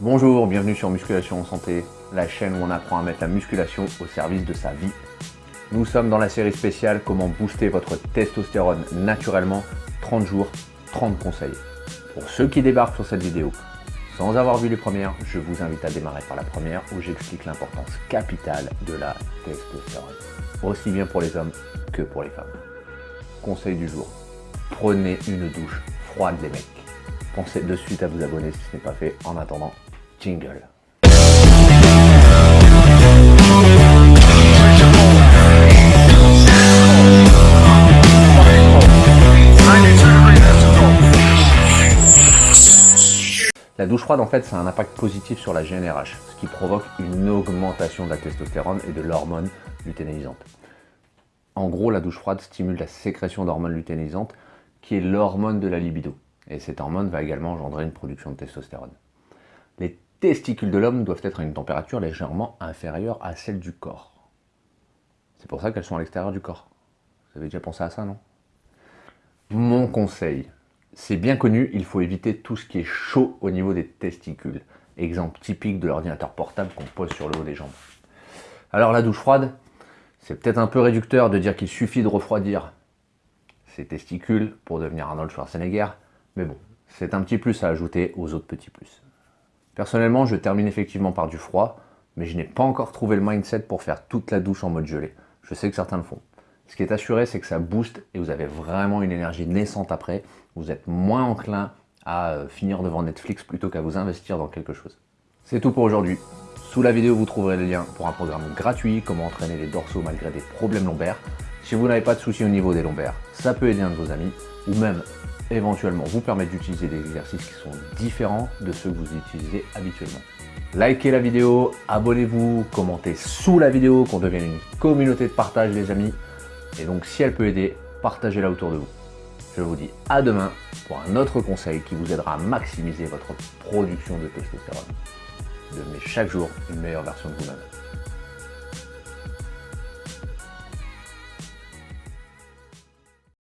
Bonjour, bienvenue sur Musculation en Santé, la chaîne où on apprend à mettre la musculation au service de sa vie. Nous sommes dans la série spéciale Comment booster votre testostérone naturellement, 30 jours, 30 conseils. Pour ceux qui débarquent sur cette vidéo, sans avoir vu les premières, je vous invite à démarrer par la première où j'explique l'importance capitale de la testostérone, aussi bien pour les hommes que pour les femmes. Conseil du jour, prenez une douche froide les mecs. Pensez de suite à vous abonner si ce n'est pas fait. En attendant, La douche froide, en fait, ça a un impact positif sur la GNRH, ce qui provoque une augmentation de la testostérone et de l'hormone lutéinisante. En gros, la douche froide stimule la sécrétion d'hormones lutéinisantes, qui est l'hormone de la libido. Et cette hormone va également engendrer une production de testostérone. Les testicules de l'homme doivent être à une température légèrement inférieure à celle du corps. C'est pour ça qu'elles sont à l'extérieur du corps. Vous avez déjà pensé à ça, non? Mon conseil, c'est bien connu, il faut éviter tout ce qui est chaud au niveau des testicules. Exemple typique de l'ordinateur portable qu'on pose sur le haut des jambes. Alors la douche froide, c'est peut-être un peu réducteur de dire qu'il suffit de refroidir ses testicules pour devenir Arnold Schwarzenegger, mais bon, c'est un petit plus à ajouter aux autres petits plus. Personnellement, je termine effectivement par du froid, mais je n'ai pas encore trouvé le mindset pour faire toute la douche en mode gelé. Je sais que certains le font. Ce qui est assuré, c'est que ça booste et vous avez vraiment une énergie naissante après. Vous êtes moins enclin à euh, finir devant Netflix plutôt qu'à vous investir dans quelque chose. C'est tout pour aujourd'hui. Sous la vidéo, vous trouverez le lien pour un programme gratuit, comment entraîner les dorsaux malgré des problèmes lombaires. Si vous n'avez pas de soucis au niveau des lombaires, ça peut aider un de vos amis, ou même éventuellement vous permettre d'utiliser des exercices qui sont différents de ceux que vous utilisez habituellement. Likez la vidéo, abonnez-vous, commentez sous la vidéo, qu'on devienne une communauté de partage les amis. Et donc si elle peut aider, partagez-la autour de vous. Je vous dis à demain pour un autre conseil qui vous aidera à maximiser votre production de testostérone. Devenez chaque jour une meilleure version de vous-même.